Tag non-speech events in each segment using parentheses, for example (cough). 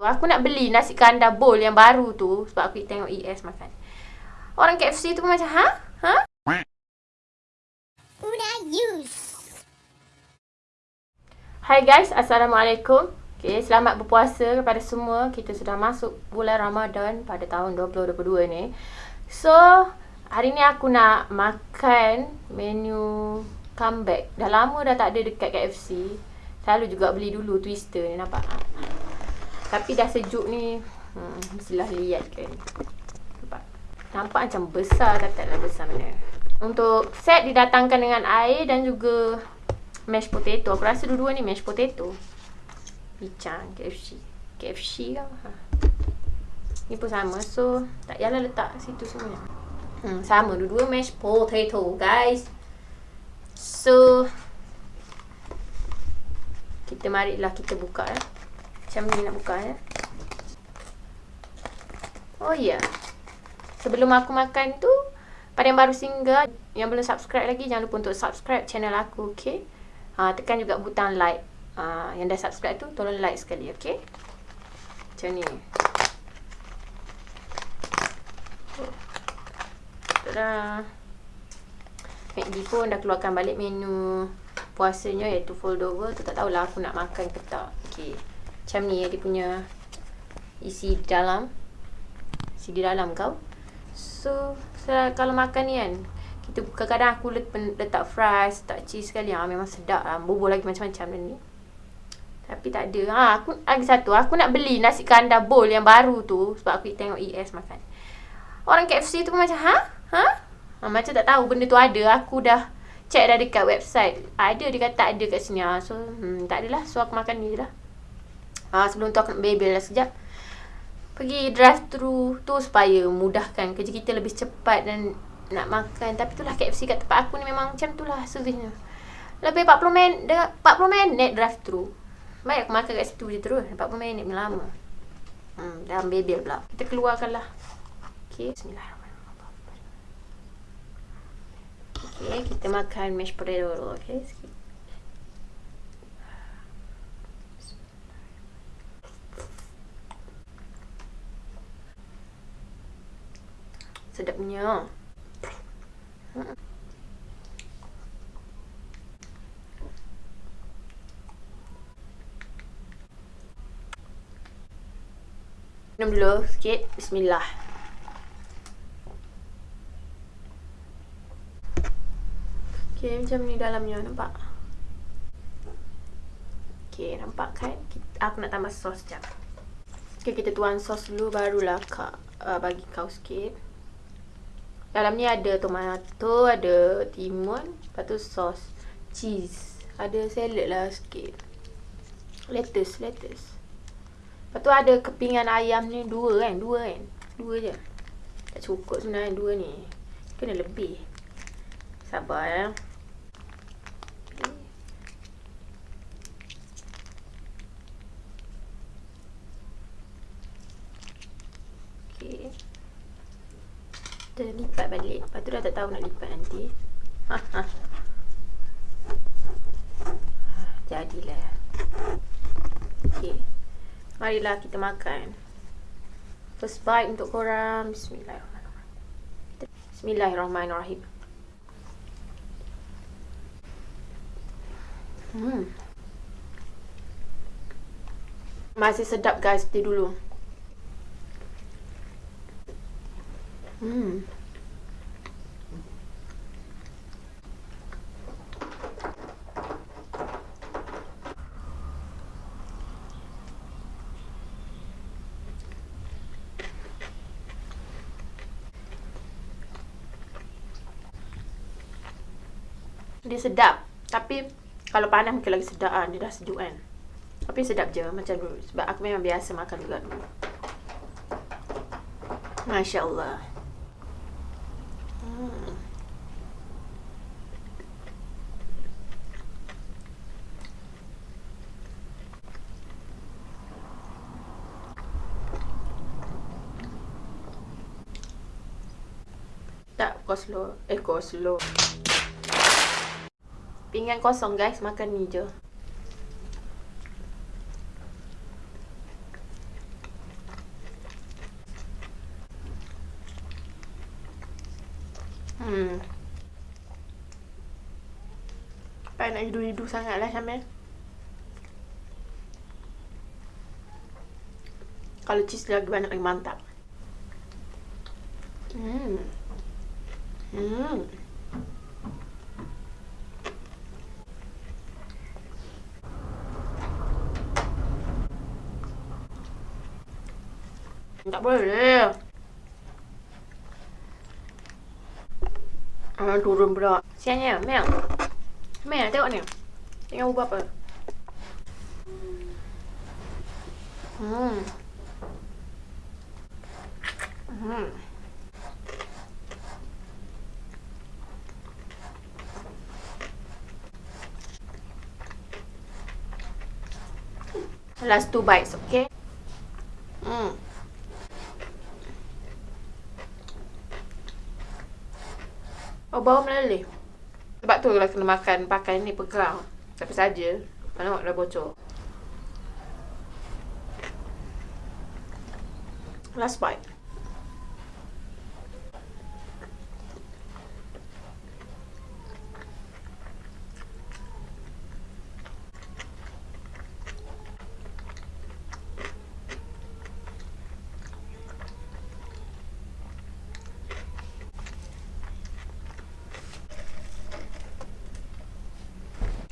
Aku nak beli nasi kandar bowl yang baru tu sebab aku tengok ES makan. Orang KFC tu pun macam, ha? Ha? Una use. Hai guys, Assalamualaikum. Okay, selamat berpuasa kepada semua. Kita sudah masuk bulan Ramadan pada tahun 2022 ni. So, hari ni aku nak makan menu comeback. Dah lama dah tak ada dekat KFC. Selalu juga beli dulu twister ni nampak. Tapi dah sejuk ni hmm, Mestilah lihat kan. Nampak Nampak macam besar Katalah besar mana Untuk set didatangkan dengan air Dan juga Mashed potato. Aku rasa dua-dua ni mashed potato. Bicang KFC KFC kan ha. Ni pun sama. So Tak payahlah letak situ semua. Hmm, Sama. Dua-dua mashed potato guys. So Kita marilah kita buka eh. Macam ni nak buka ya. Oh ya. Yeah. Sebelum aku makan tu, pada yang baru singgah, yang belum subscribe lagi, jangan lupa untuk subscribe channel aku, okay? Ha, tekan juga butang like. Ha, yang dah subscribe tu, tolong like sekali, okay? Macam ni. Tada. McD pun dah keluarkan balik menu puasanya iaitu foldover. Tu tak tahulah aku nak makan ke tak. Okay. Macam ni dia punya isi di dalam. Isi di dalam kau. So, kalau makan ni kan, kita kadang-kadang aku letak fries, letak cheese sekali. Ha, memang sedap lah. Bubur lagi macam-macam ni. Tapi tak ada. Ha, aku lagi satu. Aku nak beli nasi kandar bowl yang baru tu. Sebab aku tengok ES makan. Orang KFC tu pun macam, ha? Ha? ha macam tak tahu benda tu ada. Aku dah check dah dekat website. Ada, dia kata ada kat sini. Ha. So, hmm, tak adalah. So, aku makan ni je lah. Ha, sebelum tu aku nak bebel lah sekejap. Pergi drive thru tu supaya mudahkan kerja kita lebih cepat dan nak makan. Tapi itulah KFC kat tempat aku ni memang macam itulah servisnya. Lebih 40 minit, 40 minit drive thru. Baik aku makan kat situ je terus. 40 minit ni lama. Hmm, dalam bebel pula. Kita keluarkan lah. Okay, bismillahirrahmanirrahim. Okay, kita makan mashed potato dulu. Okay, sikit. Sedapnya. Minum dulu sikit. Bismillah. Okay, macam ni dalamnya. Nampak? Okay, nampak kan? Aku nak tambah sos sekejap. Okay, kita tuang sos dulu. Barulah kak, uh, bagi kau sikit. Dalam ni ada tomato, ada timun, lepas tu sos, cheese. Ada salad lah sikit. Lettuce, lettuce. Lepas tu ada kepingan ayam ni dua kan? Dua kan? Dua je. Tak cukup sebenarnya dua ni. Kena lebih. Sabar ya. kita lipat balik. Lepas tu dah tak tahu nak lipat nanti. (laughs) Jadilah. Okay Marilah kita makan. First bite untuk korang. Bismillahirrahmanirrahim. Bismillahirrahmanirrahim. Hmm. Masih sedap guys. Dia dulu. Hmm. Dia sedap. Tapi Kalau panas mungkin lagi sedap kan Dia dah sejuk kan. Tapi sedap je Macam dulu. Sebab aku memang biasa makan juga dulu. Masya Allah Tak, koslo. Eh, koslo. Pinggan kosong guys, makan ni je. Hmm. Tak nak hidu-hidu sangatlah Syamil. Kalau cheese lagi banyak lagi mantap. Hmm. Hmm. Tak boleh. Ah, turun pula. Sianya, Mel. Mel, tengok ni. Tengok ubah apa. Hmm. Hmm. Last two bites, okay? Hmm. Oh, bau meleleh. Sebab tu lah kena makan pakai ni pegang. Tapi saja. Mana dah bocor. Last bite.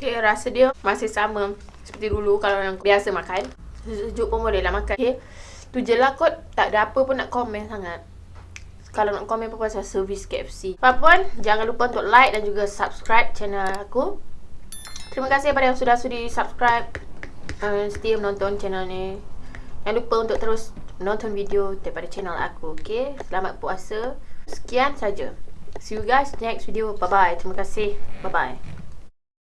Okay, rasa dia masih sama seperti dulu kalau yang biasa makan. Sejuk pun boleh lah makan. Okay. Tu je lah kot. Tak ada apa pun nak komen sangat. Kalau nak komen pun pasal servis KFC. Apa pun, jangan lupa untuk like dan juga subscribe channel aku. Terima kasih kepada yang sudah sudi subscribe. Uh, setia menonton channel ni. Jangan lupa untuk terus nonton video daripada channel aku. Okay. Selamat puasa. Sekian saja. See you guys next video. Bye-bye. Terima kasih. Bye-bye.